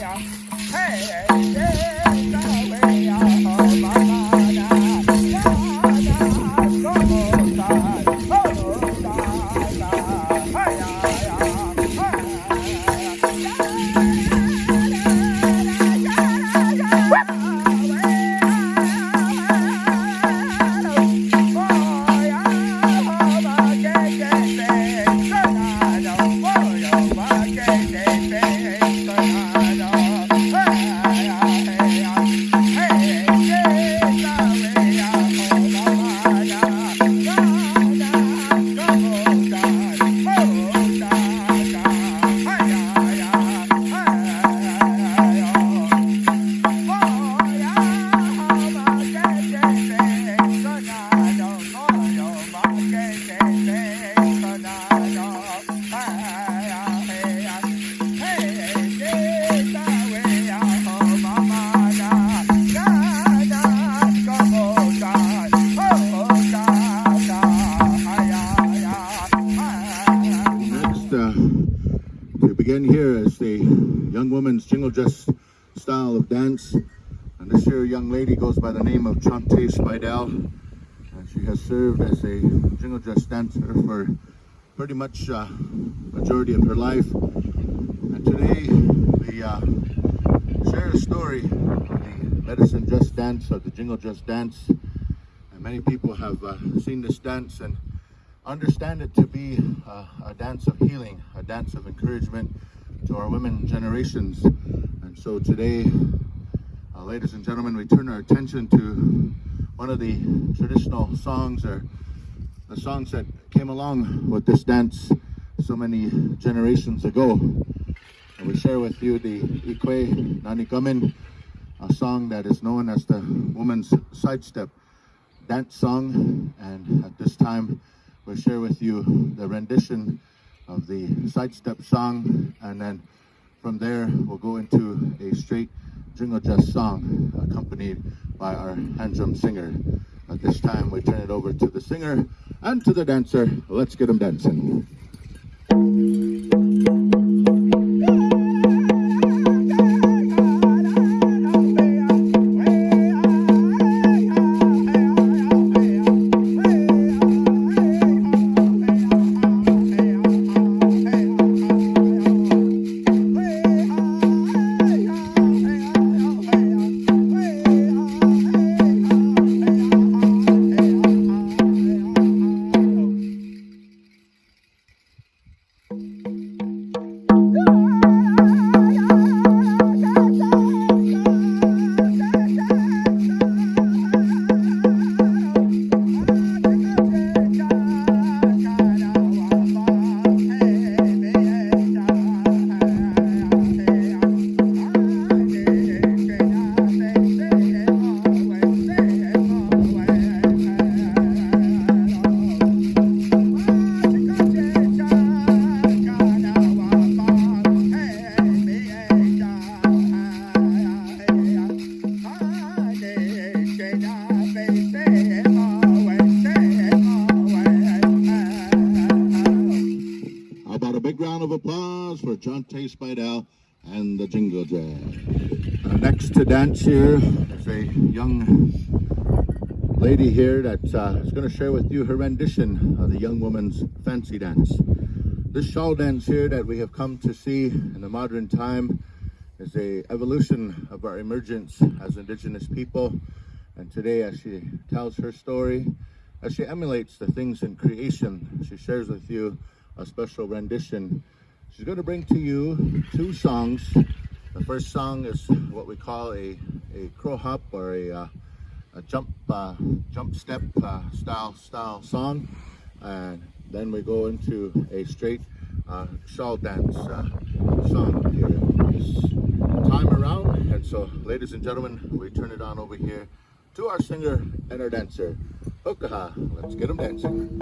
哎，哎，哎。Again here as the young woman's jingle dress style of dance. And this here young lady goes by the name of Chante Spidell. And she has served as a jingle dress dancer for pretty much uh, majority of her life. And today we uh, share a story of the medicine dress dance or the jingle dress dance. And many people have uh, seen this dance and understand it to be a dance of healing, a dance of encouragement to our women generations. And so today, uh, ladies and gentlemen, we turn our attention to one of the traditional songs or the songs that came along with this dance so many generations ago. And we share with you the Ikwe Nanikamin, a song that is known as the woman's sidestep dance song. And at this time, we'll share with you the rendition of the sidestep song and then from there we'll go into a straight jingle dress song accompanied by our hand drum singer. At this time we turn it over to the singer and to the dancer. Let's get them dancing. Chante Spidell and the Jingle Dress. Uh, next to dance here is a young lady here that uh, is going to share with you her rendition of the young woman's fancy dance. This shawl dance here that we have come to see in the modern time is a evolution of our emergence as indigenous people. And today as she tells her story, as she emulates the things in creation, she shares with you a special rendition She's going to bring to you two songs. The first song is what we call a, a crow hop or a, uh, a jump uh, jump step uh, style style song. And then we go into a straight uh, shawl dance uh, song here this time around. And so, ladies and gentlemen, we turn it on over here to our singer and our dancer, Hokaha. Let's get them dancing.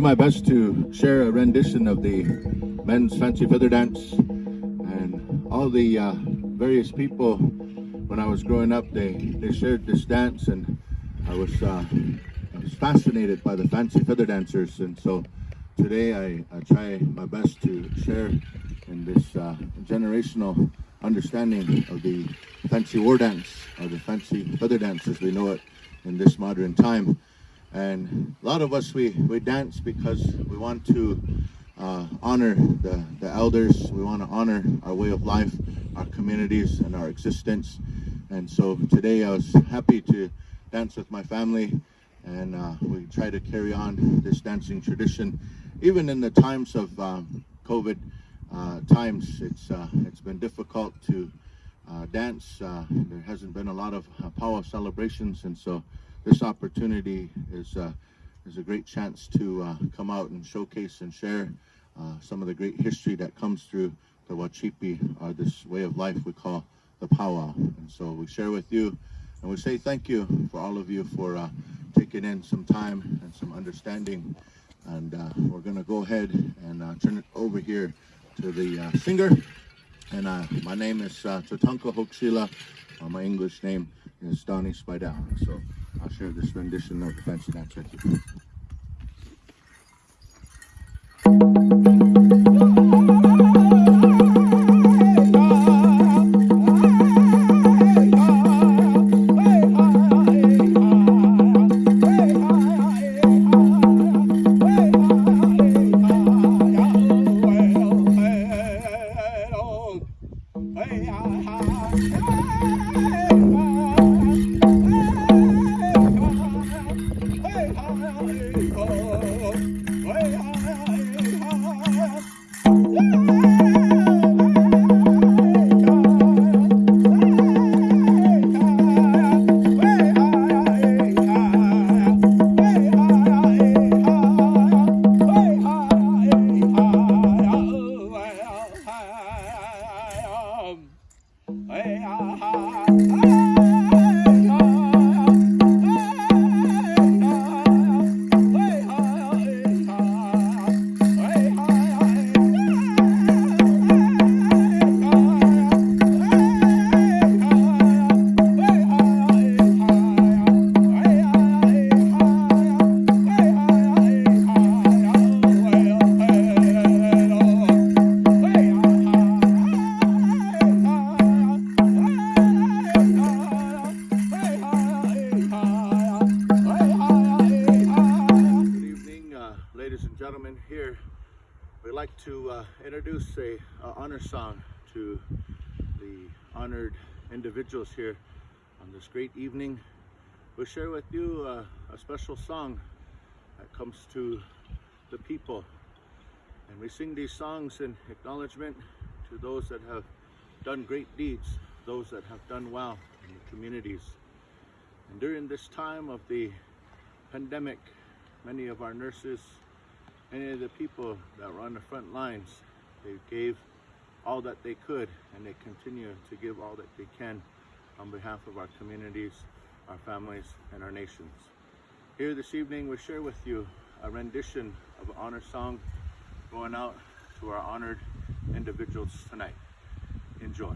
My best to share a rendition of the men's fancy feather dance and all the uh, various people when I was growing up they they shared this dance and I was uh, I was fascinated by the fancy feather dancers, and so today I, I try my best to share in this uh, generational understanding of the fancy war dance, or the fancy feather dance as we know it in this modern time. And a lot of us, we, we dance because we want to uh, honor the, the elders. We want to honor our way of life, our communities, and our existence. And so today I was happy to dance with my family and uh, we try to carry on this dancing tradition. Even in the times of um, COVID uh, times, it's, uh, it's been difficult to uh, dance. Uh, there hasn't been a lot of powwow celebrations and so this opportunity is, uh, is a great chance to uh, come out and showcase and share uh, some of the great history that comes through the Wachipi, or this way of life we call the powwow. And so we share with you, and we say thank you for all of you for uh, taking in some time and some understanding. And uh, we're going to go ahead and uh, turn it over here to the singer. And my name is uh. Uh, my English name is Donnie Spidell. So I'll share this rendition of the Fancy Dance with ladies and gentlemen. Here, we'd like to uh, introduce a, honor song to the honored individuals here on this great evening. We'll share with you uh, a special song that comes to the people. And we sing these songs in acknowledgement to those that have done great deeds, those that have done well in the communities. And during this time of the pandemic, many of our nurses, many of the people that were on the front lines, they gave all that they could and they continue to give all that they can on behalf of our communities, our families, and our nations. Here this evening, we share with you a rendition of an honor song going out to our honored individuals tonight. Enjoy.